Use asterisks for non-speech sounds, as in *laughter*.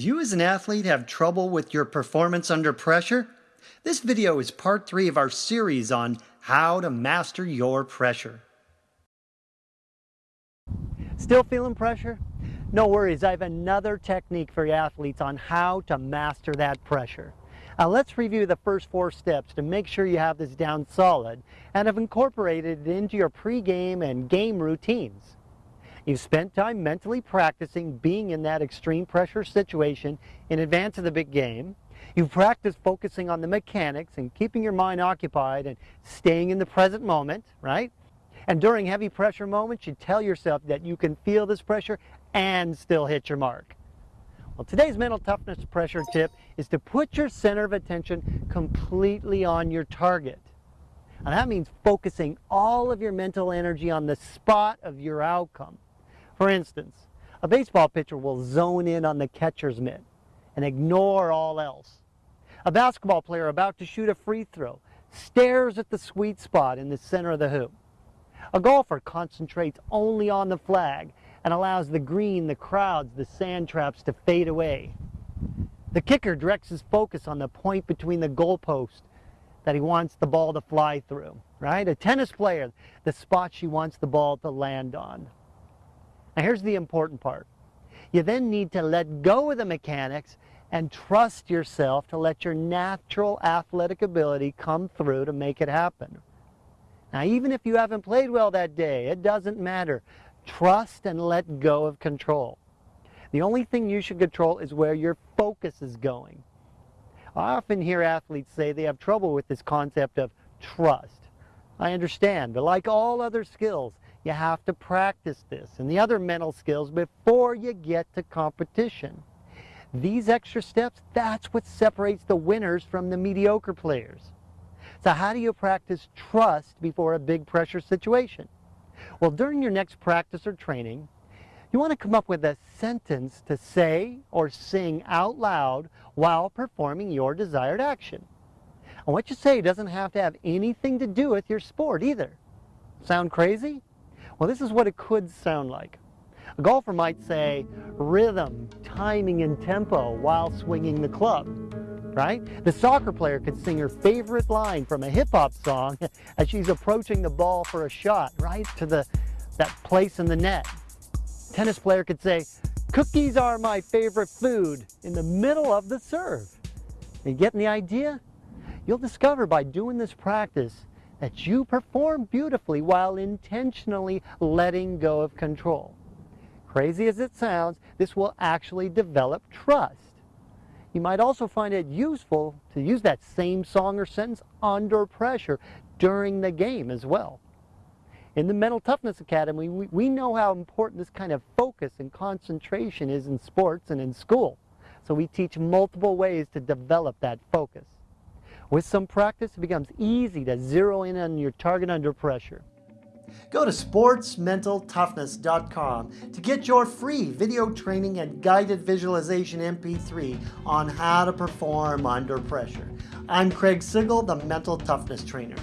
Do you as an athlete have trouble with your performance under pressure? This video is part three of our series on how to master your pressure. Still feeling pressure? No worries, I have another technique for athletes on how to master that pressure. Now let's review the first four steps to make sure you have this down solid and have incorporated it into your pregame and game routines. You've spent time mentally practicing being in that extreme pressure situation in advance of the big game. You've practiced focusing on the mechanics and keeping your mind occupied and staying in the present moment, right? And during heavy pressure moments, you tell yourself that you can feel this pressure and still hit your mark. Well, today's mental toughness pressure tip is to put your center of attention completely on your target. And that means focusing all of your mental energy on the spot of your outcome. For instance, a baseball pitcher will zone in on the catcher's mitt and ignore all else. A basketball player about to shoot a free throw stares at the sweet spot in the center of the hoop. A golfer concentrates only on the flag and allows the green, the crowds, the sand traps to fade away. The kicker directs his focus on the point between the goalpost that he wants the ball to fly through, right? A tennis player, the spot she wants the ball to land on. Now here's the important part. You then need to let go of the mechanics and trust yourself to let your natural athletic ability come through to make it happen. Now even if you haven't played well that day, it doesn't matter. Trust and let go of control. The only thing you should control is where your focus is going. I often hear athletes say they have trouble with this concept of trust. I understand, but like all other skills, you have to practice this and the other mental skills before you get to competition. These extra steps, that's what separates the winners from the mediocre players. So how do you practice trust before a big pressure situation? Well, during your next practice or training, you want to come up with a sentence to say or sing out loud while performing your desired action. And what you say doesn't have to have anything to do with your sport either. Sound crazy? Well, this is what it could sound like. A golfer might say rhythm, timing, and tempo while swinging the club, right? The soccer player could sing her favorite line from a hip-hop song *laughs* as she's approaching the ball for a shot, right, to the that place in the net. Tennis player could say, cookies are my favorite food in the middle of the serve. Are you getting the idea? You'll discover by doing this practice that you perform beautifully while intentionally letting go of control. Crazy as it sounds, this will actually develop trust. You might also find it useful to use that same song or sentence under pressure during the game as well. In the Mental Toughness Academy, we, we know how important this kind of focus and concentration is in sports and in school. So we teach multiple ways to develop that focus. With some practice, it becomes easy to zero in on your target under pressure. Go to sportsmentaltoughness.com to get your free video training and guided visualization MP3 on how to perform under pressure. I'm Craig Sigl, the Mental Toughness Trainer.